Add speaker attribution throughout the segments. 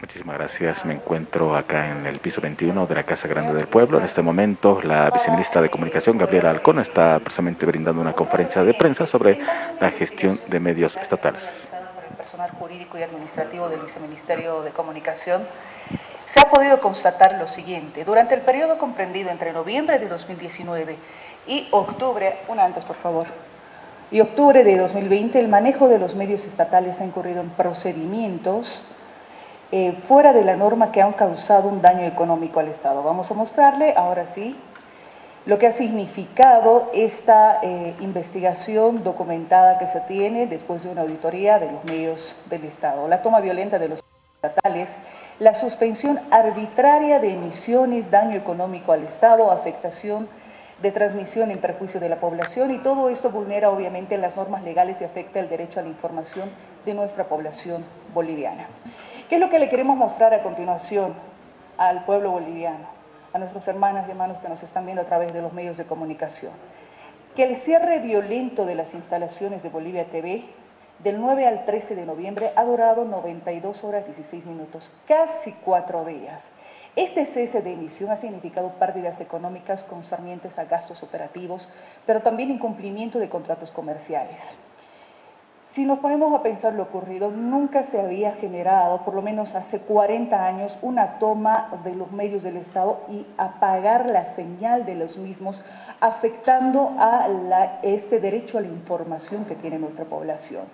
Speaker 1: Muchísimas gracias. Me encuentro acá en el piso 21 de la Casa Grande del Pueblo. En este momento, la viceministra de Comunicación, Gabriela Alcón, está precisamente brindando una conferencia de prensa sobre la gestión de medios estatales.
Speaker 2: El personal jurídico y administrativo del Viceministerio de Comunicación se ha podido constatar lo siguiente. Durante el periodo comprendido entre noviembre de 2019 y octubre, una antes por favor, y octubre de 2020, el manejo de los medios estatales ha incurrido en procedimientos eh, fuera de la norma que han causado un daño económico al Estado. Vamos a mostrarle, ahora sí, lo que ha significado esta eh, investigación documentada que se tiene después de una auditoría de los medios del Estado. La toma violenta de los estatales, la suspensión arbitraria de emisiones, daño económico al Estado, afectación de transmisión en perjuicio de la población y todo esto vulnera obviamente las normas legales y afecta el derecho a la información de nuestra población boliviana. ¿Qué es lo que le queremos mostrar a continuación al pueblo boliviano, a nuestros hermanas y hermanos que nos están viendo a través de los medios de comunicación? Que el cierre violento de las instalaciones de Bolivia TV del 9 al 13 de noviembre ha durado 92 horas 16 minutos, casi cuatro días. Este cese de emisión ha significado pérdidas económicas concernientes a gastos operativos, pero también incumplimiento de contratos comerciales. Si nos ponemos a pensar lo ocurrido, nunca se había generado, por lo menos hace 40 años, una toma de los medios del Estado y apagar la señal de los mismos, afectando a este derecho a la información que tiene nuestra población.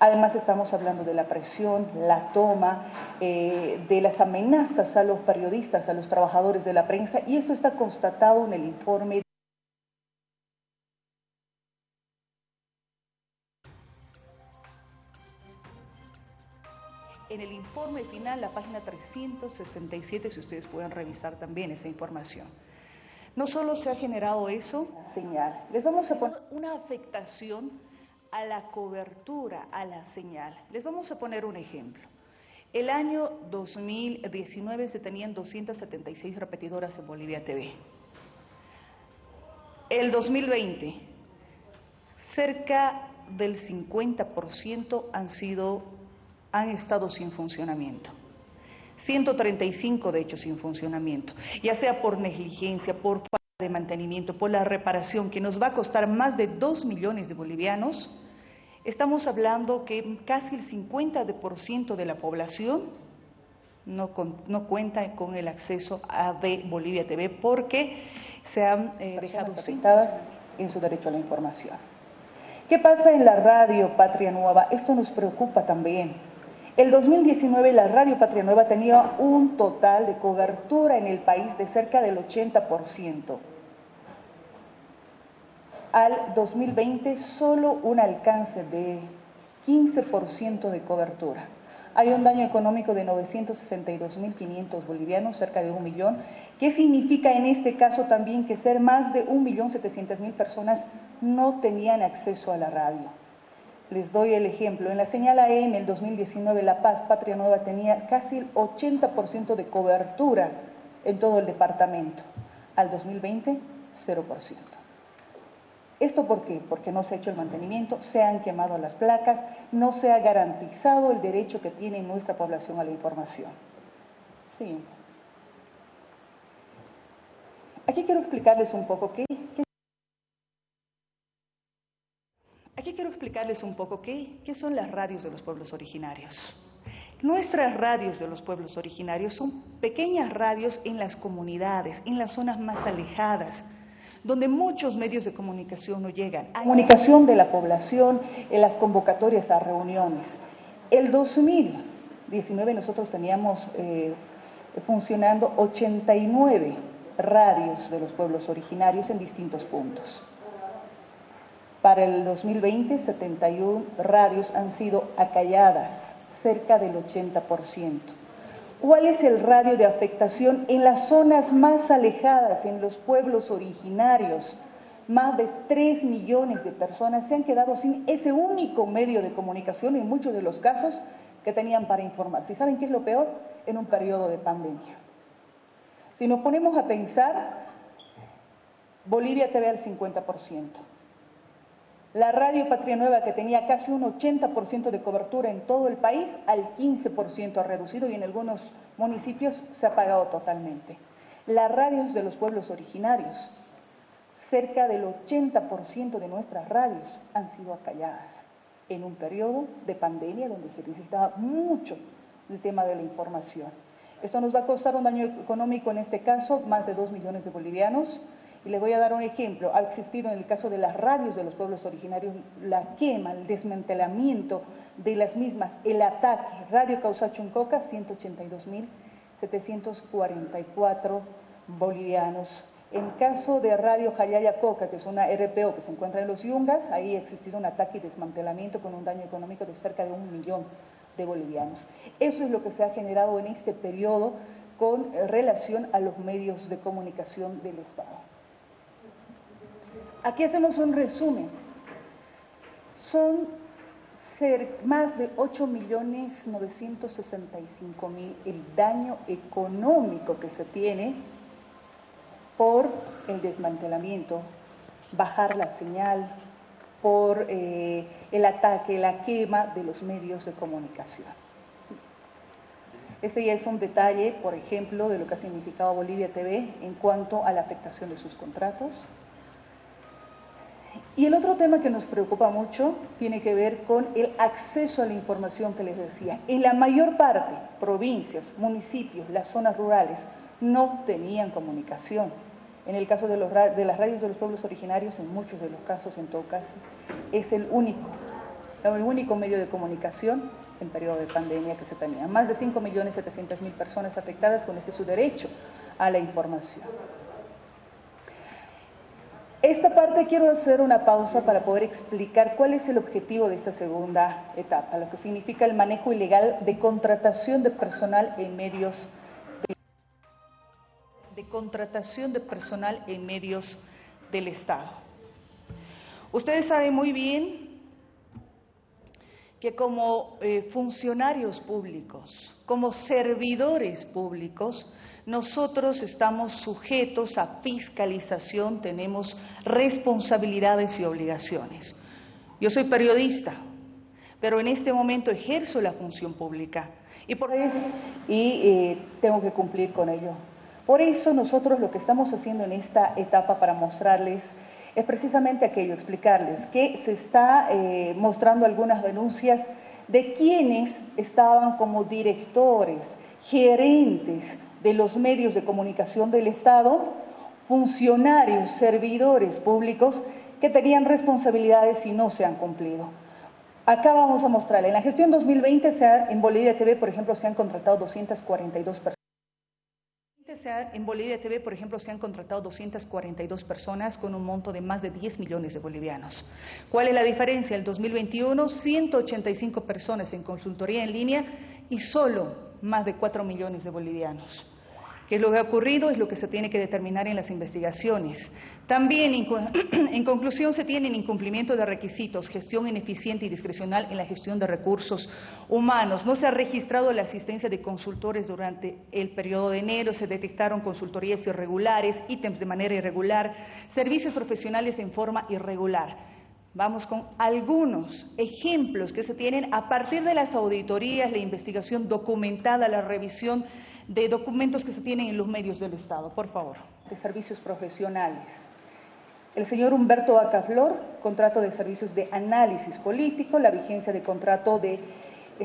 Speaker 2: Además estamos hablando de la presión, la toma, eh, de las amenazas a los periodistas, a los trabajadores de la prensa, y esto está constatado en el informe en el informe final, la página 367, si ustedes pueden revisar también esa información. No solo se ha generado eso, señal, les vamos a poner una afectación a la cobertura, a la señal. Les vamos a poner un ejemplo. El año 2019 se tenían 276 repetidoras en Bolivia TV. El 2020, cerca del 50% han sido han estado sin funcionamiento. 135 de hecho sin funcionamiento, ya sea por negligencia, por falta de mantenimiento, por la reparación, que nos va a costar más de 2 millones de bolivianos, estamos hablando que casi el 50% de la población no, no, cuenta con el acceso a de Bolivia TV porque se han eh, dejado afectadas en su derecho a la información. ¿Qué pasa en la radio Patria Nueva? Esto nos preocupa también. El 2019 la Radio Patria Nueva tenía un total de cobertura en el país de cerca del 80%. Al 2020 solo un alcance de 15% de cobertura. Hay un daño económico de 962.500 bolivianos, cerca de un millón, ¿Qué significa en este caso también que ser más de 1.700.000 personas no tenían acceso a la radio. Les doy el ejemplo. En la señal AM el 2019 La Paz, Patria Nueva, tenía casi el 80% de cobertura en todo el departamento. Al 2020, 0%. ¿Esto por qué? Porque no se ha hecho el mantenimiento, se han quemado las placas, no se ha garantizado el derecho que tiene nuestra población a la información. Siguiente. Aquí quiero explicarles un poco qué, qué Aquí quiero explicarles un poco qué, son las radios de los pueblos originarios. Nuestras radios de los pueblos originarios son pequeñas radios en las comunidades, en las zonas más alejadas, donde muchos medios de comunicación no llegan. Comunicación de la población en las convocatorias a reuniones. El 2019 nosotros teníamos eh, funcionando 89 radios de los pueblos originarios en distintos puntos. Para el 2020, 71 radios han sido acalladas, cerca del 80%. ¿Cuál es el radio de afectación en las zonas más alejadas, en los pueblos originarios? Más de 3 millones de personas se han quedado sin ese único medio de comunicación en muchos de los casos que tenían para informarse. ¿Y saben qué es lo peor? En un periodo de pandemia. Si nos ponemos a pensar, Bolivia te ve al 50%. La radio Patria Nueva, que tenía casi un 80% de cobertura en todo el país, al 15% ha reducido y en algunos municipios se ha pagado totalmente. Las radios de los pueblos originarios, cerca del 80% de nuestras radios han sido acalladas en un periodo de pandemia donde se necesitaba mucho el tema de la información. Esto nos va a costar un daño económico, en este caso, más de 2 millones de bolivianos. Y les voy a dar un ejemplo. Ha existido en el caso de las radios de los pueblos originarios la quema, el desmantelamiento de las mismas, el ataque. Radio Causa Chuncoca, 182.744 bolivianos. En caso de Radio Jayaya Coca, que es una RPO que se encuentra en los Yungas, ahí ha existido un ataque y desmantelamiento con un daño económico de cerca de un millón de bolivianos. Eso es lo que se ha generado en este periodo con relación a los medios de comunicación del Estado. Aquí hacemos un resumen. Son más de 8.965.000 el daño económico que se tiene por el desmantelamiento, bajar la señal, por eh, el ataque, la quema de los medios de comunicación. Este ya es un detalle, por ejemplo, de lo que ha significado Bolivia TV en cuanto a la afectación de sus contratos. Y el otro tema que nos preocupa mucho tiene que ver con el acceso a la información que les decía. En la mayor parte, provincias, municipios, las zonas rurales, no tenían comunicación. En el caso de, las radios de los pueblos originarios, en muchos de los casos, en todo caso, es el único, el único medio de comunicación en periodo de pandemia que se tenía. Más de 5.700.000 personas afectadas con este su derecho a la información. Esta parte quiero hacer una pausa para poder explicar cuál es el objetivo de esta segunda etapa, lo que significa el manejo ilegal de contratación de personal en medios de contratación de personal en medios del Estado. Ustedes saben muy bien que como eh, funcionarios públicos, como servidores públicos, nosotros estamos sujetos a fiscalización, tenemos responsabilidades y obligaciones. Yo soy periodista, pero en este momento ejerzo la función pública y por y eh, tengo que cumplir con ello. Por eso nosotros lo que estamos haciendo en esta etapa para mostrarles es precisamente aquello, explicarles que se está eh, mostrando algunas denuncias de quienes estaban como directores, gerentes de los medios de comunicación del Estado, funcionarios, servidores públicos que tenían responsabilidades y no se han cumplido. Acá vamos a mostrarle, en la gestión 2020 se en Bolivia TV, por ejemplo, se han contratado 242 personas en Bolivia TV, por ejemplo, se han contratado 242 personas con un monto de más de 10 millones de bolivianos. ¿Cuál es la diferencia? El 2021, 185 personas en consultoría en línea y solo más de 4 millones de bolivianos. ¿Qué lo que ha ocurrido? Es lo que se tiene que determinar en las investigaciones. También, en conclusión, se tiene incumplimiento de requisitos, gestión ineficiente y discrecional en la gestión de recursos humanos. No se ha registrado la asistencia de consultores durante el periodo de enero, se detectaron consultorías irregulares, ítems de manera irregular, servicios profesionales en forma irregular. Vamos con algunos ejemplos que se tienen a partir de las auditorías, la investigación documentada, la revisión de documentos que se tienen en los medios del Estado. Por favor. De servicios profesionales. El señor Humberto Acaflor, contrato de servicios de análisis político, la vigencia de contrato de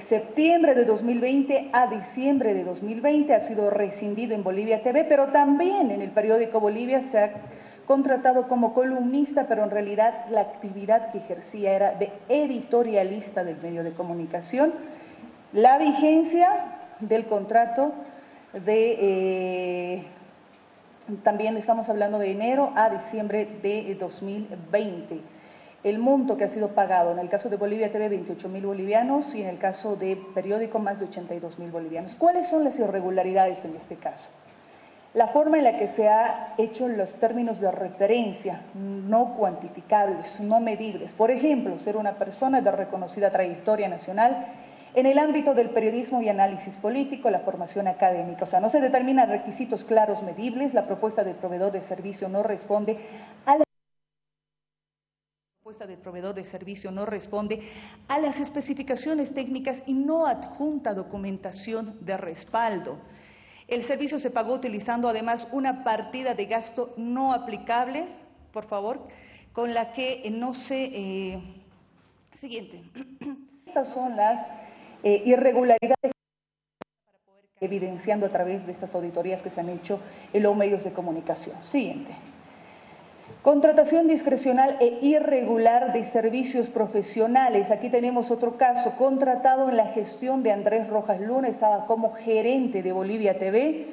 Speaker 2: septiembre de 2020 a diciembre de 2020 ha sido rescindido en Bolivia TV, pero también en el periódico Bolivia se ha contratado como columnista, pero en realidad la actividad que ejercía era de editorialista del medio de comunicación. La vigencia del contrato de, eh, también estamos hablando de enero a diciembre de 2020. El monto que ha sido pagado, en el caso de Bolivia TV, 28 mil bolivianos y en el caso de periódico, más de 82 mil bolivianos. ¿Cuáles son las irregularidades en este caso? La forma en la que se ha hecho los términos de referencia, no cuantificables, no medibles. Por ejemplo, ser una persona de reconocida trayectoria nacional en el ámbito del periodismo y análisis político, la formación académica, o sea, no se determinan requisitos claros medibles, la propuesta del proveedor de servicio no responde a la
Speaker 3: propuesta del proveedor de servicio no responde a las especificaciones técnicas y no adjunta documentación de respaldo. El servicio se pagó utilizando además una partida de gasto no aplicable, por favor, con la que no se... Eh, siguiente.
Speaker 2: Estas son las eh, irregularidades evidenciando a través de estas auditorías que se han hecho en los medios de comunicación. Siguiente. Contratación discrecional e irregular de servicios profesionales. Aquí tenemos otro caso, contratado en la gestión de Andrés Rojas Luna, estaba como gerente de Bolivia TV,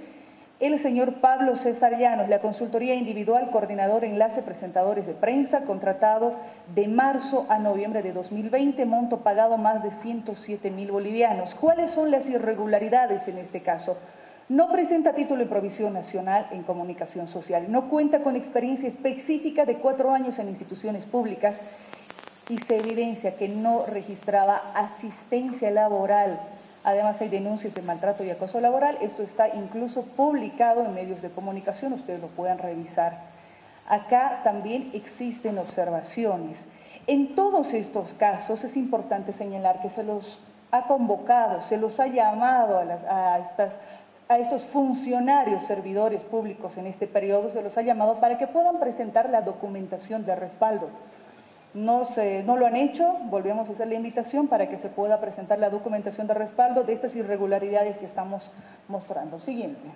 Speaker 2: el señor Pablo César Llanos, la consultoría individual, coordinador, enlace, presentadores de prensa, contratado de marzo a noviembre de 2020, monto pagado más de 107 mil bolivianos. ¿Cuáles son las irregularidades en este caso? No presenta título de provisión nacional en comunicación social. No cuenta con experiencia específica de cuatro años en instituciones públicas y se evidencia que no registraba asistencia laboral. Además hay denuncias de maltrato y acoso laboral. Esto está incluso publicado en medios de comunicación, ustedes lo puedan revisar. Acá también existen observaciones. En todos estos casos es importante señalar que se los ha convocado, se los ha llamado a, las, a estas a estos funcionarios servidores públicos en este periodo se los ha llamado para que puedan presentar la documentación de respaldo. No, se, no lo han hecho, volvemos a hacer la invitación para que se pueda presentar la documentación de respaldo de estas irregularidades que estamos mostrando. Siguiente.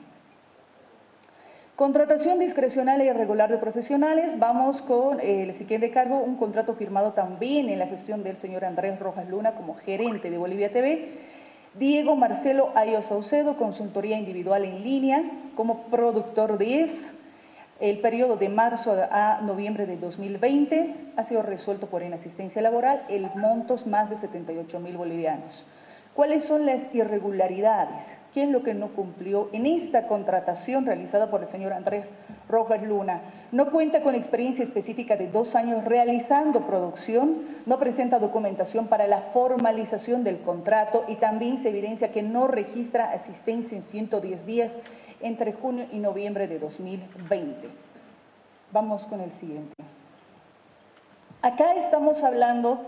Speaker 2: Contratación discrecional e irregular de profesionales. Vamos con el siguiente cargo, un contrato firmado también en la gestión del señor Andrés Rojas Luna como gerente de Bolivia TV Diego Marcelo Ayo Saucedo, consultoría individual en línea, como productor 10. El periodo de marzo a noviembre de 2020 ha sido resuelto por inasistencia laboral, el montos más de 78 mil bolivianos. ¿Cuáles son las irregularidades? ¿Qué es lo que no cumplió en esta contratación realizada por el señor Andrés Rojas Luna? No cuenta con experiencia específica de dos años realizando producción, no presenta documentación para la formalización del contrato y también se evidencia que no registra asistencia en 110 días entre junio y noviembre de 2020. Vamos con el siguiente. Acá estamos hablando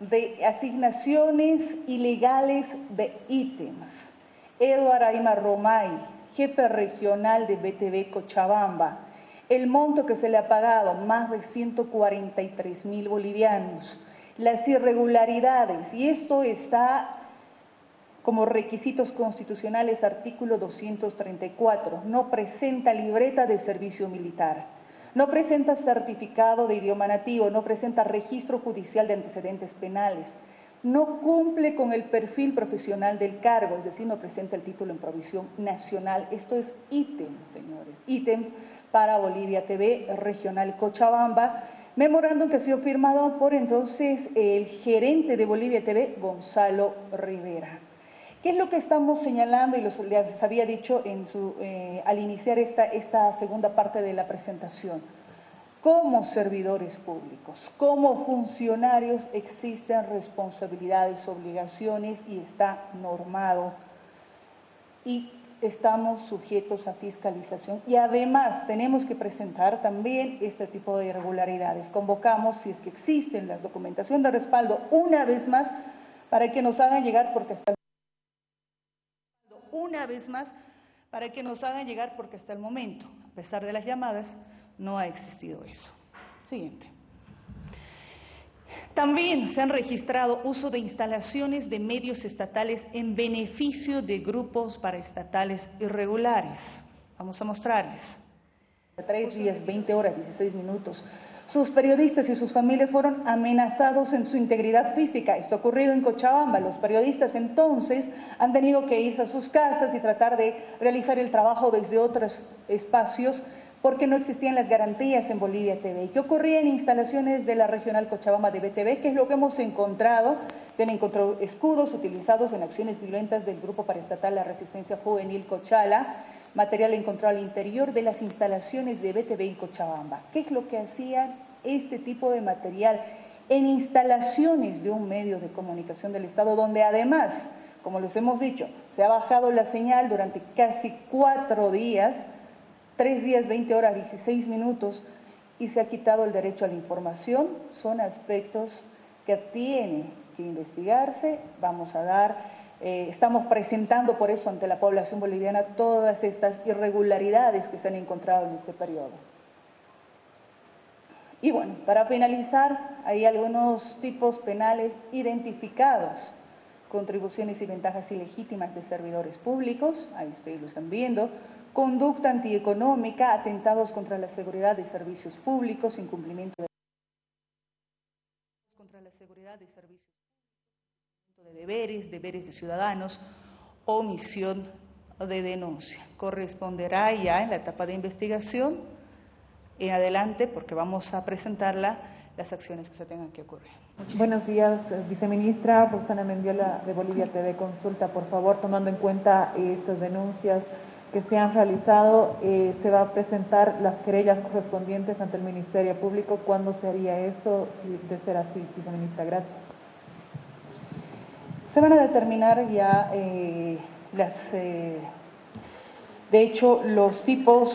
Speaker 2: de asignaciones ilegales de ítems. Eduardo Aima Romay, jefe regional de BTV Cochabamba. El monto que se le ha pagado, más de 143 mil bolivianos. Las irregularidades, y esto está como requisitos constitucionales, artículo 234, no presenta libreta de servicio militar, no presenta certificado de idioma nativo, no presenta registro judicial de antecedentes penales, no cumple con el perfil profesional del cargo, es decir, no presenta el título en provisión nacional. Esto es ítem, señores, ítem para Bolivia TV Regional Cochabamba, memorándum que ha sido firmado por entonces el gerente de Bolivia TV, Gonzalo Rivera. ¿Qué es lo que estamos señalando y les había dicho en su, eh, al iniciar esta segunda parte de la presentación? Como servidores públicos, como funcionarios existen responsabilidades, obligaciones y está normado y estamos sujetos a fiscalización y además tenemos que presentar también este tipo de irregularidades. Convocamos, si es que existen las documentación de respaldo, una vez más, para que nos hagan llegar, porque hasta una vez más, para que nos hagan llegar, porque hasta el momento, a pesar de las llamadas, no ha existido eso. Siguiente. También se han registrado uso de instalaciones de medios estatales en beneficio de grupos paraestatales irregulares. Vamos a mostrarles. Tres días, 20 horas, 16 minutos. Sus periodistas y sus familias fueron amenazados en su integridad física. Esto ha ocurrido en Cochabamba. Los periodistas entonces han tenido que irse a sus casas y tratar de realizar el trabajo desde otros espacios porque no existían las garantías en Bolivia TV. ¿Qué ocurría en instalaciones de la regional Cochabamba de BTV? ¿Qué es lo que hemos encontrado? Se han encontrado escudos utilizados en acciones violentas del Grupo Paraestatal La Resistencia Juvenil Cochala, material encontrado al interior de las instalaciones de BTV en Cochabamba. ¿Qué es lo que hacían este tipo de material en instalaciones de un medio de comunicación del Estado, donde además, como les hemos dicho, se ha bajado la señal durante casi cuatro días, Tres días, 20 horas, 16 minutos, y se ha quitado el derecho a la información, son aspectos que tienen que investigarse, vamos a dar, eh, estamos presentando por eso ante la población boliviana todas estas irregularidades que se han encontrado en este periodo. Y bueno, para finalizar, hay algunos tipos penales identificados, contribuciones y ventajas ilegítimas de servidores públicos, ahí ustedes lo están viendo, conducta antieconómica, atentados contra la seguridad de servicios públicos, incumplimiento de contra la seguridad de servicios de deberes, deberes de ciudadanos, omisión de denuncia. Corresponderá ya en la etapa de investigación en adelante, porque vamos a presentarla, las acciones que se tengan que ocurrir.
Speaker 4: Buenos días, viceministra Rosana Mendiola de Bolivia TV Consulta. Por favor, tomando en cuenta estas denuncias que se han realizado, eh, se va a presentar las querellas correspondientes ante el Ministerio Público. ¿Cuándo se haría eso? De ser así, viceministra, gracias.
Speaker 2: Se van a determinar ya eh, las, eh, de hecho, los tipos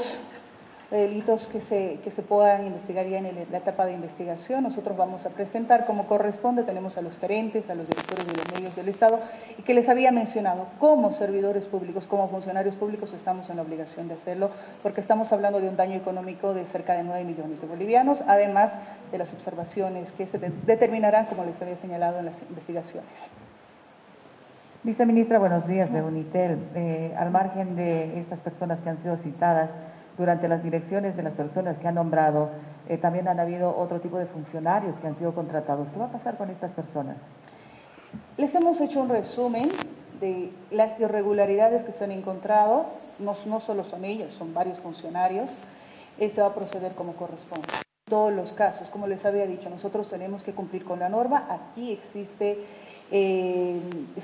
Speaker 2: delitos que se, que se puedan investigar ya en la etapa de investigación. Nosotros vamos a presentar como corresponde, tenemos a los gerentes, a los directores de los medios del Estado, y que les había mencionado, como servidores públicos, como funcionarios públicos, estamos en la obligación de hacerlo, porque estamos hablando de un daño económico de cerca de 9 millones de bolivianos, además de las observaciones que se determinarán, como les había señalado, en las investigaciones.
Speaker 4: Viceministra, buenos días de Unitel. Eh, al margen de estas personas que han sido citadas, durante las direcciones de las personas que han nombrado, eh, también han habido otro tipo de funcionarios que han sido contratados. ¿Qué va a pasar con estas personas?
Speaker 2: Les hemos hecho un resumen de las irregularidades que se han encontrado, no, no solo son ellos, son varios funcionarios, se va a proceder como corresponde. Todos los casos, como les había dicho, nosotros tenemos que cumplir con la norma, aquí existe, eh,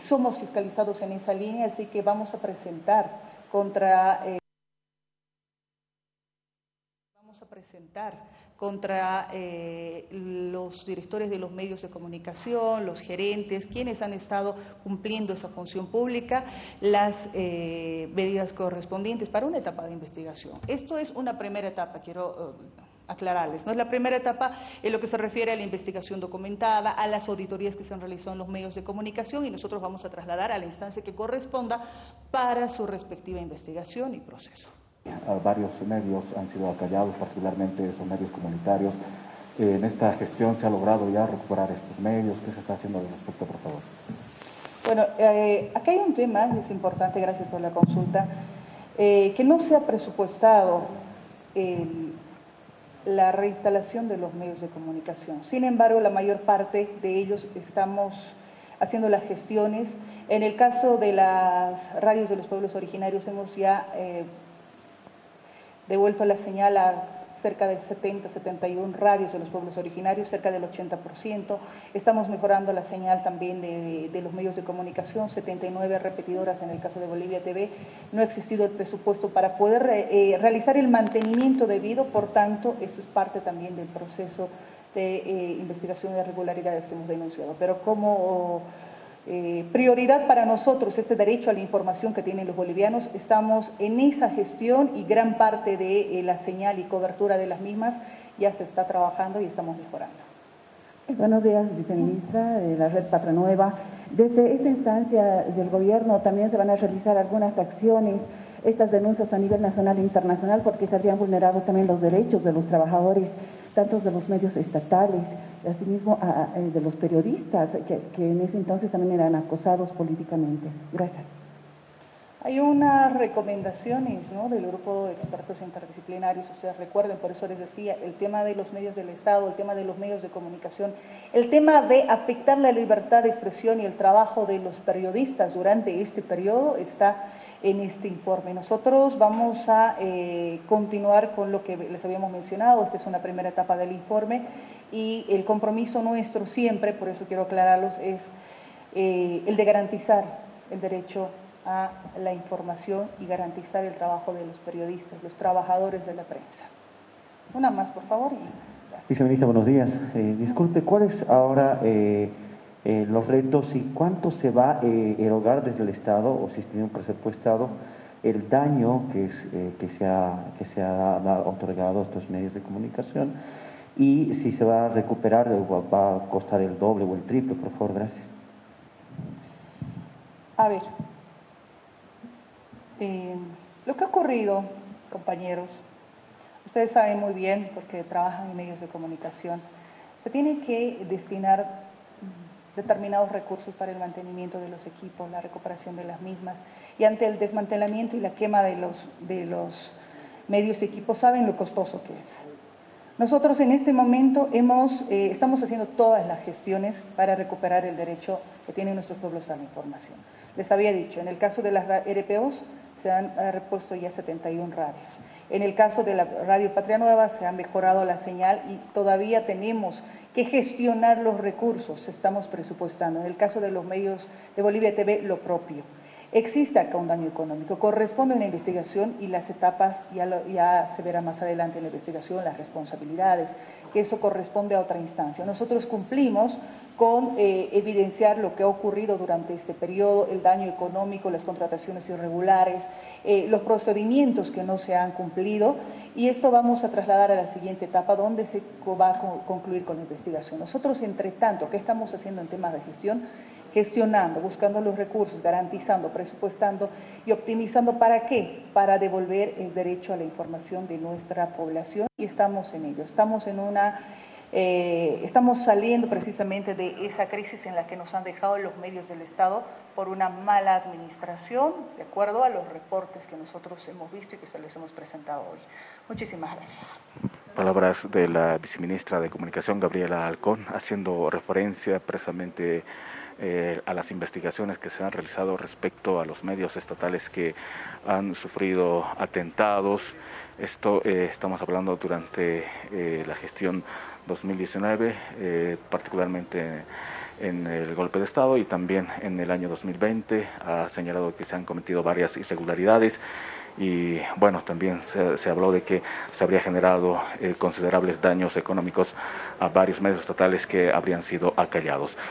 Speaker 2: somos fiscalizados en esa línea, así que vamos a presentar contra... Eh, presentar contra eh, los directores de los medios de comunicación, los gerentes, quienes han estado cumpliendo esa función pública, las eh, medidas correspondientes para una etapa de investigación. Esto es una primera etapa, quiero eh, aclararles. No es la primera etapa en lo que se refiere a la investigación documentada, a las auditorías que se han realizado en los medios de comunicación y nosotros vamos a trasladar a la instancia que corresponda para su respectiva investigación y proceso
Speaker 1: varios medios han sido acallados, particularmente esos medios comunitarios. Eh, en esta gestión se ha logrado ya recuperar estos medios. ¿Qué se está haciendo al respecto, por favor?
Speaker 2: Bueno, eh, aquí hay un tema, es importante, gracias por la consulta, eh, que no se ha presupuestado la reinstalación de los medios de comunicación. Sin embargo, la mayor parte de ellos estamos haciendo las gestiones. En el caso de las radios de los pueblos originarios hemos ya devuelto la señal a cerca de 70, 71 radios de los pueblos originarios, cerca del 80%. Estamos mejorando la señal también de, los medios de comunicación, 79 repetidoras en el caso de Bolivia TV. No ha existido el presupuesto para poder eh, realizar el mantenimiento debido, por tanto, eso es parte también del proceso de eh, investigación de irregularidades que hemos denunciado. Pero como eh, prioridad para nosotros este derecho a la información que tienen los bolivianos. Estamos en esa gestión y gran parte de eh, la señal y cobertura de las mismas ya se está trabajando y estamos mejorando.
Speaker 5: Buenos días, viceministra de la Red Patria Nueva. Desde esta instancia del gobierno también se van a realizar algunas acciones, estas denuncias a nivel nacional e internacional, porque se habrían vulnerado también los derechos de los trabajadores, tanto de los medios estatales, asimismo eh, de los periodistas que, en ese entonces también eran acosados políticamente. Gracias.
Speaker 2: Hay unas recomendaciones ¿no? del grupo de expertos interdisciplinarios, ustedes recuerden, por eso les decía, el tema de los medios del Estado, el tema de los medios de comunicación, el tema de afectar la libertad de expresión y el trabajo de los periodistas durante este periodo está en este informe. Nosotros vamos a eh, continuar con lo que les habíamos mencionado, esta es una primera etapa del informe y el compromiso nuestro siempre, por eso quiero aclararlos, es eh, el de garantizar el derecho a la información y garantizar el trabajo de los periodistas, los trabajadores de la prensa. Una más, por favor.
Speaker 6: Viceministra, buenos días. Eh, disculpe, ¿cuáles ahora eh, los retos y cuánto se va a erogar desde el Estado, o si tiene un presupuestado, el daño que, es, que se ha, que se ha otorgado a estos medios de comunicación y si se va a recuperar va a costar el doble o el triple, por favor, gracias.
Speaker 2: A ver, eh, lo que ha ocurrido, compañeros, ustedes saben muy bien, porque trabajan en medios de comunicación, se tiene que destinar determinados recursos para el mantenimiento de los equipos, la recuperación de las mismas, y ante el desmantelamiento y la quema de los, de los medios y equipos, saben lo costoso que es. Nosotros en este momento eh, estamos haciendo todas las gestiones para recuperar el derecho que tienen nuestros pueblos a la información. Les había dicho, en el caso de las RPOs se han repuesto ya 71 radios. En el caso de la Radio Patria Nueva se ha mejorado la señal y todavía tenemos que gestionar los recursos, estamos presupuestando. En el caso de los medios de Bolivia TV, lo propio. Existe acá un daño económico, corresponde a una investigación y las etapas ya, ya se verá más adelante en la investigación, las responsabilidades, que eso corresponde a otra instancia. Nosotros cumplimos con eh, evidenciar lo que ha ocurrido durante este periodo, el daño económico, las contrataciones irregulares, eh, los procedimientos que no se han cumplido y esto vamos a trasladar a la siguiente etapa donde se va a concluir con la investigación. Nosotros, entre tanto, ¿qué estamos haciendo en temas de gestión? Gestionando, buscando los recursos, garantizando, presupuestando y optimizando. ¿Para qué? Para devolver el derecho a la información de nuestra población y estamos en ello. Estamos en una eh, estamos saliendo precisamente de esa crisis en la que nos han dejado los medios del Estado por una mala administración, de acuerdo a los reportes que nosotros hemos visto y que se les hemos presentado hoy. Muchísimas gracias.
Speaker 1: Palabras de la viceministra de Comunicación, Gabriela Alcón, haciendo referencia precisamente eh, a las investigaciones que se han realizado respecto a los medios estatales que han sufrido atentados. Esto eh, estamos hablando durante la gestión 2019, eh, particularmente en el golpe de Estado y también en el año 2020 ha señalado que se han cometido varias irregularidades y bueno, también se, habló de que se habría generado eh, considerables daños económicos a varios medios estatales que habrían sido acallados.